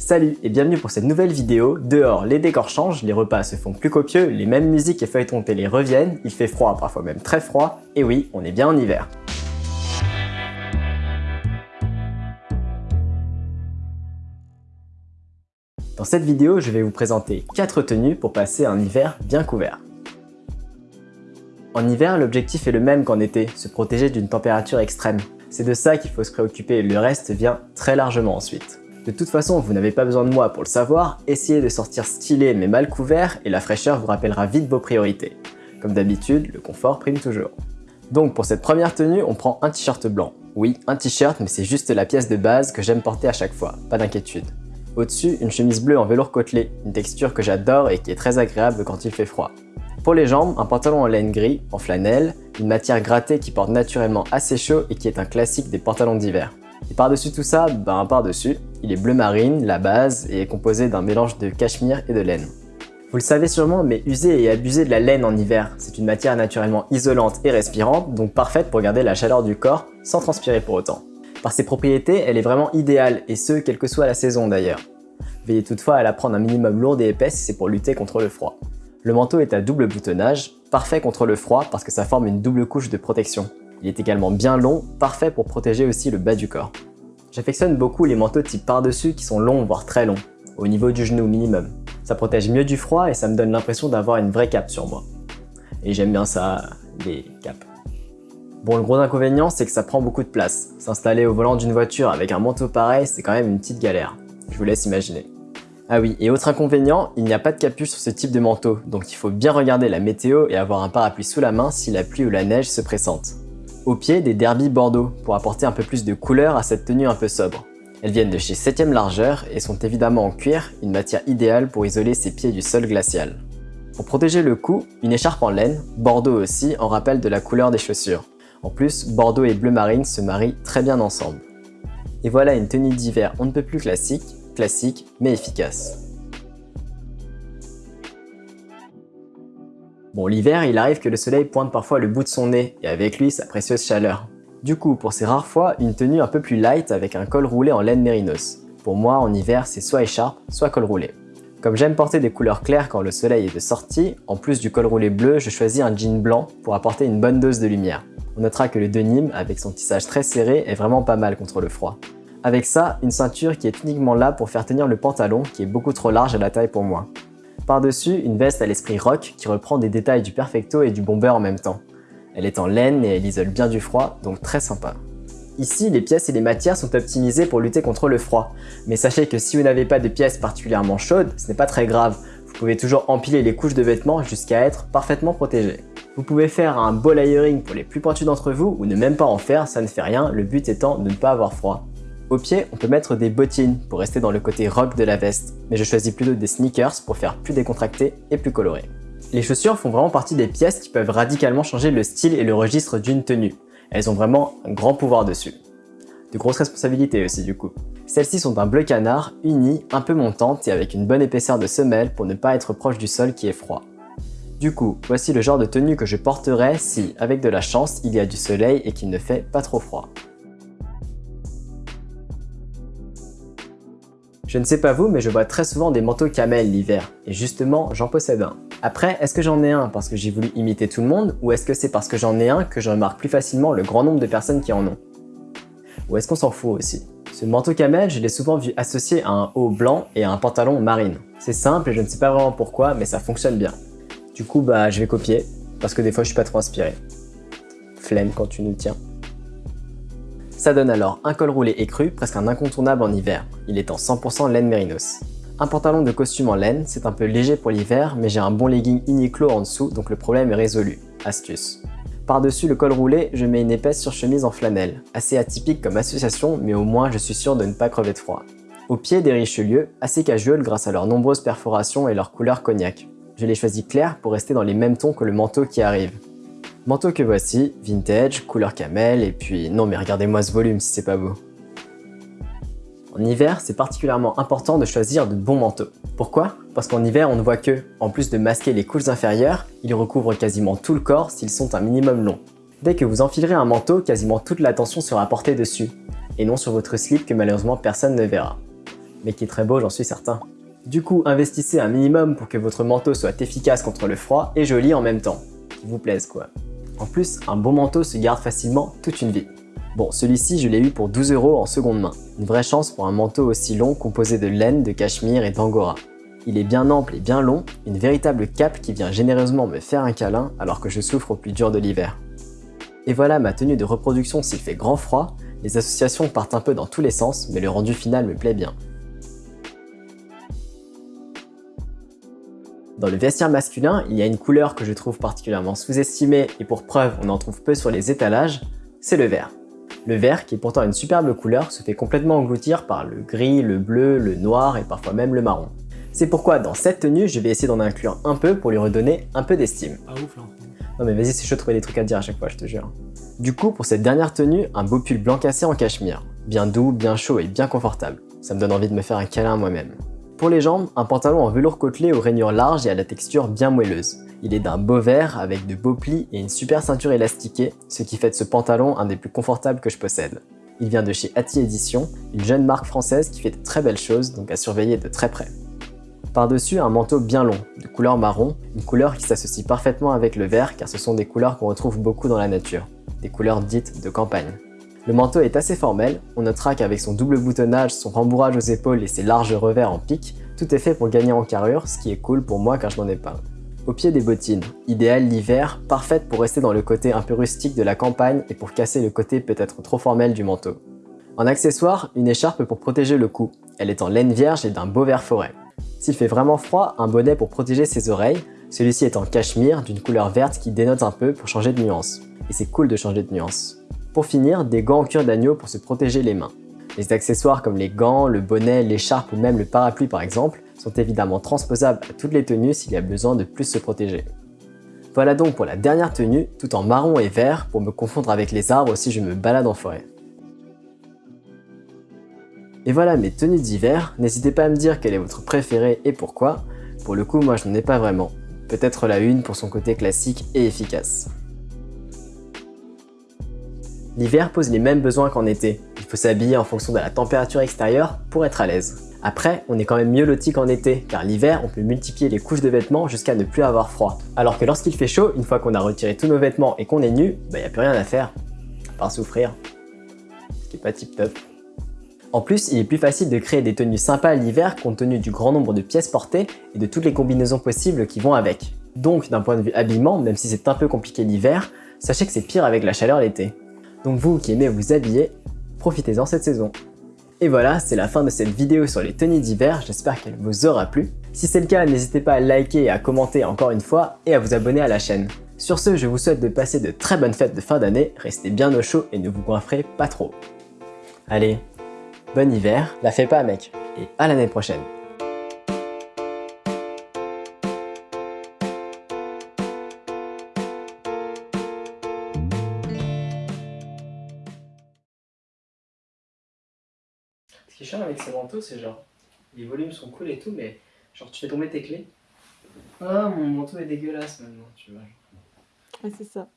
Salut et bienvenue pour cette nouvelle vidéo. Dehors, les décors changent, les repas se font plus copieux, les mêmes musiques et feuilletons télé reviennent, il fait froid, parfois même très froid, et oui, on est bien en hiver. Dans cette vidéo, je vais vous présenter 4 tenues pour passer un hiver bien couvert. En hiver, l'objectif est le même qu'en été, se protéger d'une température extrême. C'est de ça qu'il faut se préoccuper, le reste vient très largement ensuite. De toute façon, vous n'avez pas besoin de moi pour le savoir, essayez de sortir stylé mais mal couvert et la fraîcheur vous rappellera vite vos priorités. Comme d'habitude, le confort prime toujours. Donc pour cette première tenue, on prend un t-shirt blanc. Oui, un t-shirt, mais c'est juste la pièce de base que j'aime porter à chaque fois, pas d'inquiétude. Au-dessus, une chemise bleue en velours côtelé, une texture que j'adore et qui est très agréable quand il fait froid. Pour les jambes, un pantalon en laine gris, en flanelle, une matière grattée qui porte naturellement assez chaud et qui est un classique des pantalons d'hiver. Et par-dessus tout ça, ben par-dessus, il est bleu marine, la base, et est composé d'un mélange de cachemire et de laine. Vous le savez sûrement, mais user et abuser de la laine en hiver, c'est une matière naturellement isolante et respirante, donc parfaite pour garder la chaleur du corps sans transpirer pour autant. Par ses propriétés, elle est vraiment idéale, et ce, quelle que soit la saison d'ailleurs. Veillez toutefois à la prendre un minimum lourde et épaisse si c'est pour lutter contre le froid. Le manteau est à double boutonnage, parfait contre le froid parce que ça forme une double couche de protection. Il est également bien long, parfait pour protéger aussi le bas du corps. J'affectionne beaucoup les manteaux type par-dessus qui sont longs voire très longs, au niveau du genou minimum. Ça protège mieux du froid et ça me donne l'impression d'avoir une vraie cape sur moi. Et j'aime bien ça, les capes. Bon, le gros inconvénient, c'est que ça prend beaucoup de place. S'installer au volant d'une voiture avec un manteau pareil, c'est quand même une petite galère. Je vous laisse imaginer. Ah oui, et autre inconvénient, il n'y a pas de capuche sur ce type de manteau, donc il faut bien regarder la météo et avoir un parapluie sous la main si la pluie ou la neige se pressente. Au pied, des derbies bordeaux pour apporter un peu plus de couleur à cette tenue un peu sobre. Elles viennent de chez 7ème largeur et sont évidemment en cuir, une matière idéale pour isoler ses pieds du sol glacial. Pour protéger le cou, une écharpe en laine, bordeaux aussi, en rappel de la couleur des chaussures. En plus, bordeaux et bleu marine se marient très bien ensemble. Et voilà une tenue d'hiver on ne peut plus classique, classique mais efficace. Bon, l'hiver, il arrive que le soleil pointe parfois le bout de son nez, et avec lui sa précieuse chaleur. Du coup, pour ces rares fois, une tenue un peu plus light avec un col roulé en laine mérinos. Pour moi, en hiver, c'est soit écharpe, soit col roulé. Comme j'aime porter des couleurs claires quand le soleil est de sortie, en plus du col roulé bleu, je choisis un jean blanc pour apporter une bonne dose de lumière. On notera que le denim, avec son tissage très serré, est vraiment pas mal contre le froid. Avec ça, une ceinture qui est uniquement là pour faire tenir le pantalon qui est beaucoup trop large à la taille pour moi. Par-dessus, une veste à l'esprit rock qui reprend des détails du Perfecto et du Bomber en même temps. Elle est en laine et elle isole bien du froid, donc très sympa. Ici, les pièces et les matières sont optimisées pour lutter contre le froid. Mais sachez que si vous n'avez pas de pièces particulièrement chaudes, ce n'est pas très grave. Vous pouvez toujours empiler les couches de vêtements jusqu'à être parfaitement protégé. Vous pouvez faire un ball layering pour les plus pointus d'entre vous ou ne même pas en faire, ça ne fait rien, le but étant de ne pas avoir froid. Au pied, on peut mettre des bottines pour rester dans le côté rock de la veste, mais je choisis plutôt des sneakers pour faire plus décontracté et plus coloré. Les chaussures font vraiment partie des pièces qui peuvent radicalement changer le style et le registre d'une tenue. Elles ont vraiment un grand pouvoir dessus. De grosses responsabilités aussi du coup. Celles-ci sont un bleu canard, uni, un peu montante et avec une bonne épaisseur de semelle pour ne pas être proche du sol qui est froid. Du coup, voici le genre de tenue que je porterai si, avec de la chance, il y a du soleil et qu'il ne fait pas trop froid. Je ne sais pas vous, mais je vois très souvent des manteaux camel l'hiver, et justement, j'en possède un. Après, est-ce que j'en ai un parce que j'ai voulu imiter tout le monde, ou est-ce que c'est parce que j'en ai un que je remarque plus facilement le grand nombre de personnes qui en ont? Ou est-ce qu'on s'en fout aussi? Ce manteau camel, je l'ai souvent vu associé à un haut blanc et à un pantalon marine. C'est simple et je ne sais pas vraiment pourquoi, mais ça fonctionne bien. Du coup, bah, je vais copier, parce que des fois je suis pas trop inspiré. Flemme quand tu nous tiens. Ça donne alors un col roulé écru, presque un incontournable en hiver. Il est en 100% laine mérinos. Un pantalon de costume en laine, c'est un peu léger pour l'hiver, mais j'ai un bon legging Uniqlo en dessous, donc le problème est résolu. Astuce. Par-dessus le col roulé, je mets une épaisse surchemise en flanelle. Assez atypique comme association, mais au moins je suis sûr de ne pas crever de froid. Au pied des Richelieu, assez casual grâce à leurs nombreuses perforations et leur couleur cognac. Je l'ai choisi clair pour rester dans les mêmes tons que le manteau qui arrive. Manteau que voici, vintage, couleur camel, et puis non mais regardez-moi ce volume si c'est pas beau. En hiver, c'est particulièrement important de choisir de bons manteaux. Pourquoi? Parce qu'en hiver, on ne voit que, en plus de masquer les couches inférieures, ils recouvrent quasiment tout le corps s'ils sont un minimum longs. Dès que vous enfilerez un manteau, quasiment toute l'attention sera portée dessus, et non sur votre slip que malheureusement personne ne verra. mais qui est très beau j'en suis certain. Du coup, investissez un minimum pour que votre manteau soit efficace contre le froid et joli en même temps. Vous plaise quoi. En plus, un bon manteau se garde facilement toute une vie. Bon, celui-ci, je l'ai eu pour 12 euros en seconde main. Une vraie chance pour un manteau aussi long composé de laine, de cachemire et d'angora. Il est bien ample et bien long, une véritable cape qui vient généreusement me faire un câlin alors que je souffre au plus dur de l'hiver. Et voilà ma tenue de reproduction s'il fait grand froid, les associations partent un peu dans tous les sens, mais le rendu final me plaît bien. Dans le vestiaire masculin, il y a une couleur que je trouve particulièrement sous-estimée et pour preuve on en trouve peu sur les étalages, c'est le vert. Le vert, qui est pourtant une superbe couleur, se fait complètement engloutir par le gris, le bleu, le noir et parfois même le marron. C'est pourquoi dans cette tenue, je vais essayer d'en inclure un peu pour lui redonner un peu d'estime. Ah ouf là. Non mais vas-y, c'est chaud de trouver des trucs à dire à chaque fois, je te jure. Du coup, pour cette dernière tenue, un beau pull blanc cassé en cachemire. Bien doux, bien chaud et bien confortable. Ça me donne envie de me faire un câlin moi-même. Pour les jambes, un pantalon en velours côtelé aux rainures larges et à la texture bien moelleuse. Il est d'un beau vert avec de beaux plis et une super ceinture élastiquée, ce qui fait de ce pantalon un des plus confortables que je possède. Il vient de chez Atti Edition, une jeune marque française qui fait de très belles choses, donc à surveiller de très près. Par-dessus, un manteau bien long, de couleur marron, une couleur qui s'associe parfaitement avec le vert car ce sont des couleurs qu'on retrouve beaucoup dans la nature, des couleurs dites de campagne. Le manteau est assez formel, on notera qu'avec son double boutonnage, son rembourrage aux épaules et ses larges revers en pique, tout est fait pour gagner en carrure, ce qui est cool pour moi car je n'en ai pas. Au pied des bottines, idéal l'hiver, parfaite pour rester dans le côté un peu rustique de la campagne et pour casser le côté peut-être trop formel du manteau. En accessoire, une écharpe pour protéger le cou. Elle est en laine vierge et d'un beau vert forêt. S'il fait vraiment froid, un bonnet pour protéger ses oreilles. Celui-ci est en cachemire d'une couleur verte qui dénote un peu pour changer de nuance. Et c'est cool de changer de nuance. Pour finir, des gants en cuir d'agneau pour se protéger les mains. Les accessoires comme les gants, le bonnet, l'écharpe ou même le parapluie par exemple sont évidemment transposables à toutes les tenues s'il y a besoin de plus se protéger. Voilà donc pour la dernière tenue, tout en marron et vert pour me confondre avec les arbres si je me balade en forêt. Et voilà mes tenues d'hiver, n'hésitez pas à me dire quelle est votre préférée et pourquoi. Pour le coup, moi je n'en ai pas vraiment. Peut-être la une pour son côté classique et efficace. L'hiver pose les mêmes besoins qu'en été. Il faut s'habiller en fonction de la température extérieure pour être à l'aise. Après, on est quand même mieux loti qu'en été, car l'hiver, on peut multiplier les couches de vêtements jusqu'à ne plus avoir froid. Alors que lorsqu'il fait chaud, une fois qu'on a retiré tous nos vêtements et qu'on est nu, bah y a plus rien à faire, à part souffrir. Ce qui pas tip top. En plus, il est plus facile de créer des tenues sympas l'hiver compte tenu du grand nombre de pièces portées et de toutes les combinaisons possibles qui vont avec. Donc d'un point de vue habillement, même si c'est un peu compliqué l'hiver, sachez que c'est pire avec la chaleur l'été. Donc vous qui aimez vous habiller, profitez-en cette saison. Et voilà, c'est la fin de cette vidéo sur les tenues d'hiver, j'espère qu'elle vous aura plu. Si c'est le cas, n'hésitez pas à liker et à commenter encore une fois et à vous abonner à la chaîne. Sur ce, je vous souhaite de passer de très bonnes fêtes de fin d'année, restez bien au chaud et ne vous goinfrez pas trop. Allez, bon hiver, la fais pas mec, et à l'année prochaine. Qui est chiant avec ces manteaux, c'est genre, les volumes sont cool et tout, mais genre tu fais tomber tes clés. Ah, mon manteau est dégueulasse maintenant, tu vois. Ouais, c'est ça.